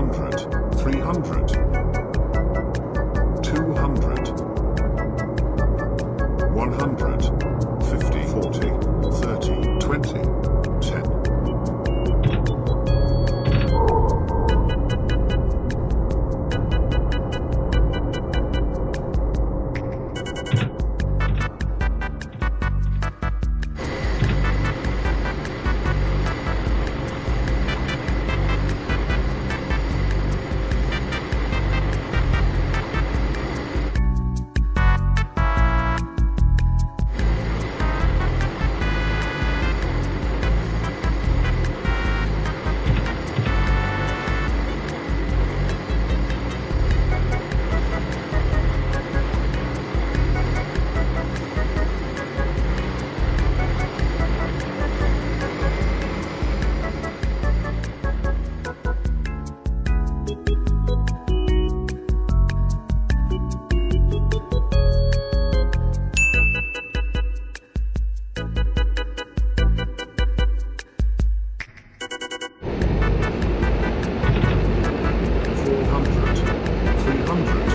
circumference, 300. 함축, 실험물